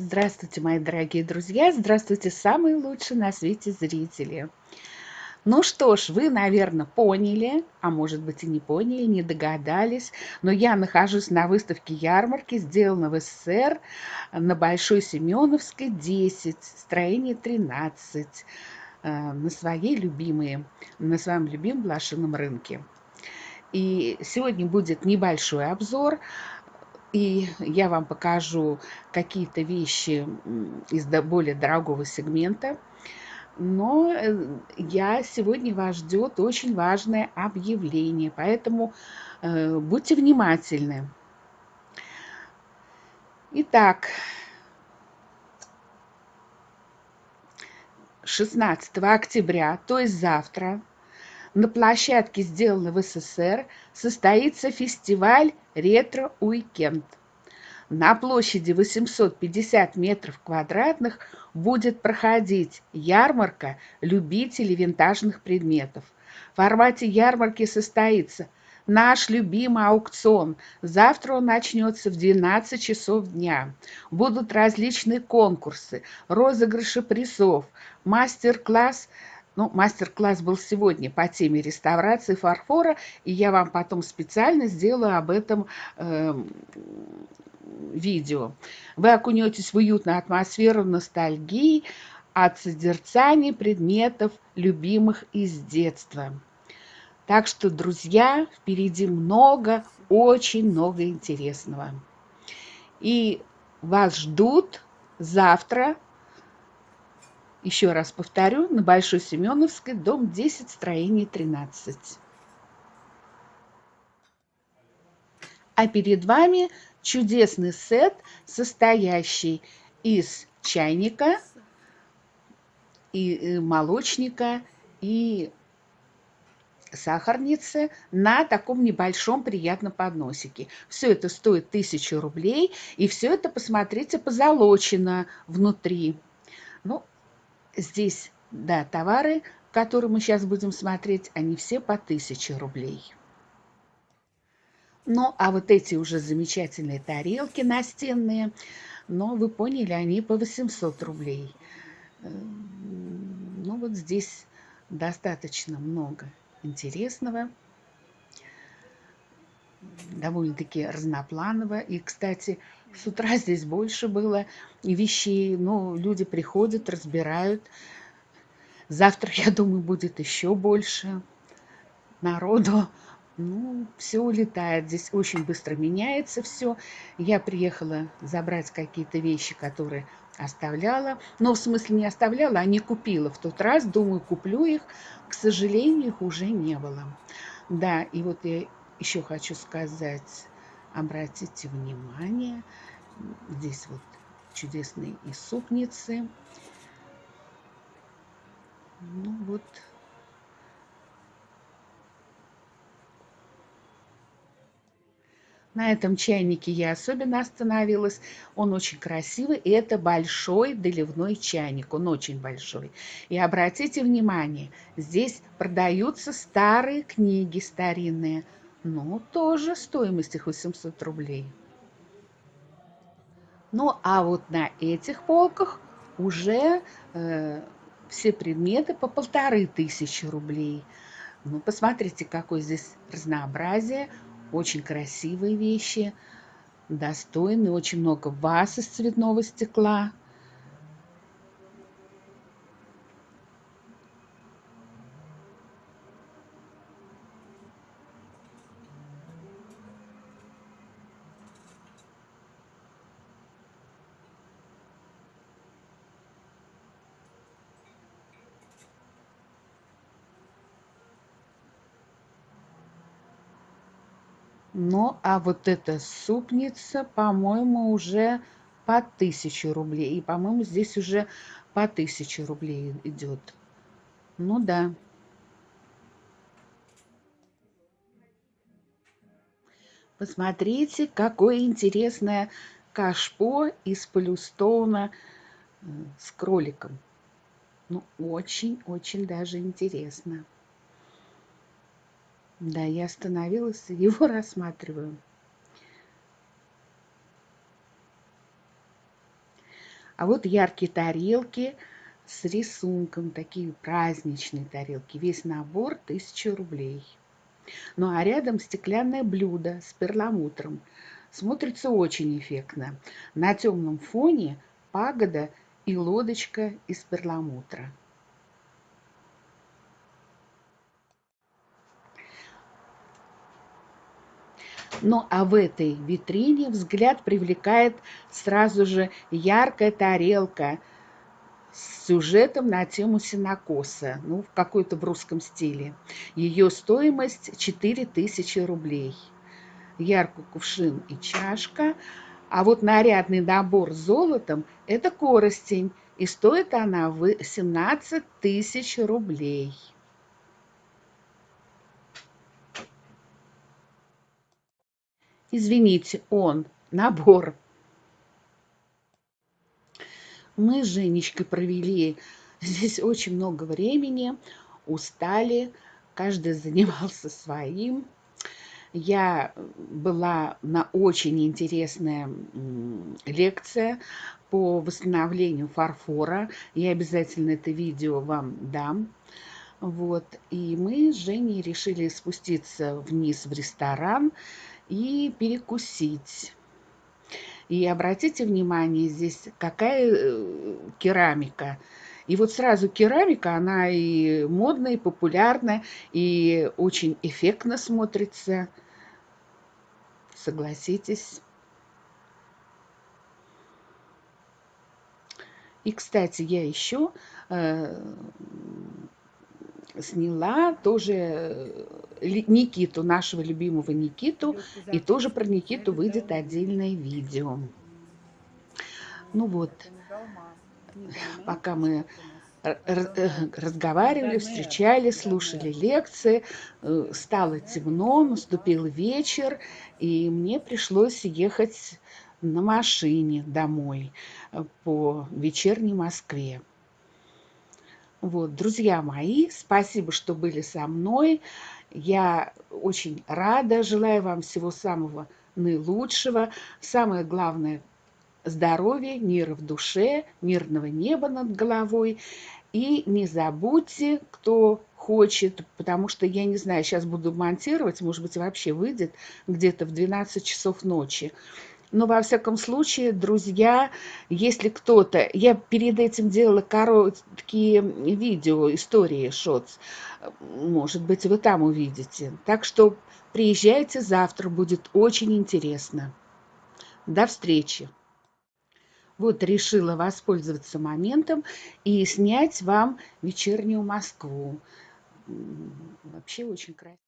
Здравствуйте, мои дорогие друзья! Здравствуйте, самые лучшие на свете зрители! Ну что ж, вы, наверное, поняли, а может быть и не поняли, не догадались, но я нахожусь на выставке ярмарки, сделана в СССР на Большой Семеновской, 10, строение 13, э, на своей любимой, на своем любимом блошином рынке. И сегодня будет небольшой обзор и я вам покажу какие-то вещи из более дорогого сегмента. Но э, я сегодня вас ждет очень важное объявление, поэтому э, будьте внимательны. Итак, 16 октября, то есть завтра, на площадке «Сделано в СССР» состоится фестиваль «Ретро-уикенд». На площади 850 метров квадратных будет проходить ярмарка любителей винтажных предметов. В формате ярмарки состоится наш любимый аукцион. Завтра он начнется в 12 часов дня. Будут различные конкурсы, розыгрыши призов, мастер-класс – ну, мастер-класс был сегодня по теме реставрации фарфора, и я вам потом специально сделаю об этом э, видео. Вы окунетесь в уютную атмосферу ностальгии от созерцания предметов, любимых из детства. Так что, друзья, впереди много, очень много интересного. И вас ждут завтра еще раз повторю, на Большой Семеновской, дом 10, строение 13. А перед вами чудесный сет, состоящий из чайника, и э, молочника, и сахарницы на таком небольшом приятном подносике. Все это стоит 1000 рублей, и все это, посмотрите, позолочено внутри. Ну, здесь, да, товары, которые мы сейчас будем смотреть, они все по 1000 рублей. Ну, а вот эти уже замечательные тарелки настенные, но вы поняли, они по 800 рублей. Эм, ну, вот здесь достаточно много интересного довольно-таки разнопланово. И, кстати, с утра здесь больше было вещей. Ну, люди приходят, разбирают. Завтра, я думаю, будет еще больше народу. Ну, все улетает. Здесь очень быстро меняется все. Я приехала забрать какие-то вещи, которые оставляла. Но в смысле не оставляла, а не купила в тот раз. Думаю, куплю их. К сожалению, их уже не было. Да, и вот я еще хочу сказать, обратите внимание, здесь вот чудесные супницы. Ну вот На этом чайнике я особенно остановилась. Он очень красивый, и это большой доливной чайник. Он очень большой. И обратите внимание, здесь продаются старые книги старинные – ну, тоже стоимость их 800 рублей. Ну, а вот на этих полках уже э, все предметы по полторы тысячи рублей. Ну, посмотрите, какое здесь разнообразие. Очень красивые вещи, достойные. Очень много ваз из цветного стекла. Ну, а вот эта супница, по-моему, уже по 1000 рублей. И, по-моему, здесь уже по 1000 рублей идет. Ну да. Посмотрите, какое интересное кашпо из полюстоуна э, с кроликом. Ну, очень-очень даже интересно. Да, я остановилась и его рассматриваю. А вот яркие тарелки с рисунком, такие праздничные тарелки. Весь набор 1000 рублей. Ну а рядом стеклянное блюдо с перламутром. Смотрится очень эффектно. На темном фоне пагода и лодочка из перламутра. Ну а в этой витрине взгляд привлекает сразу же яркая тарелка с сюжетом на тему синокоса, ну, в какой-то в русском стиле. Ее стоимость 4000 рублей. Яркий кувшин и чашка. А вот нарядный набор с золотом – это коростень, и стоит она 17 тысяч рублей. Извините, он, набор. Мы с Женечкой провели здесь очень много времени, устали, каждый занимался своим. Я была на очень интересная лекция по восстановлению фарфора. Я обязательно это видео вам дам. Вот. И мы с Женей решили спуститься вниз в ресторан и перекусить. И обратите внимание, здесь какая э, керамика. И вот сразу керамика, она и модная, и популярная, и очень эффектно смотрится. Согласитесь. И, кстати, я еще э, сняла тоже э, Никиту, нашего любимого Никиту, и тоже про Никиту выйдет отдельное видео. Ну вот, пока мы э, разговаривали, встречались, слушали лекции, э, стало темно, наступил вечер, и мне пришлось ехать на машине домой по вечерней Москве. Вот, друзья мои, спасибо, что были со мной. Я очень рада, желаю вам всего самого наилучшего. Самое главное – здоровья, мира в душе, мирного неба над головой. И не забудьте, кто хочет, потому что, я не знаю, сейчас буду монтировать, может быть, вообще выйдет где-то в 12 часов ночи. Но, во всяком случае, друзья, если кто-то... Я перед этим делала короткие видео, истории шотс. Может быть, вы там увидите. Так что приезжайте завтра, будет очень интересно. До встречи. Вот решила воспользоваться моментом и снять вам вечернюю Москву. Вообще очень красиво.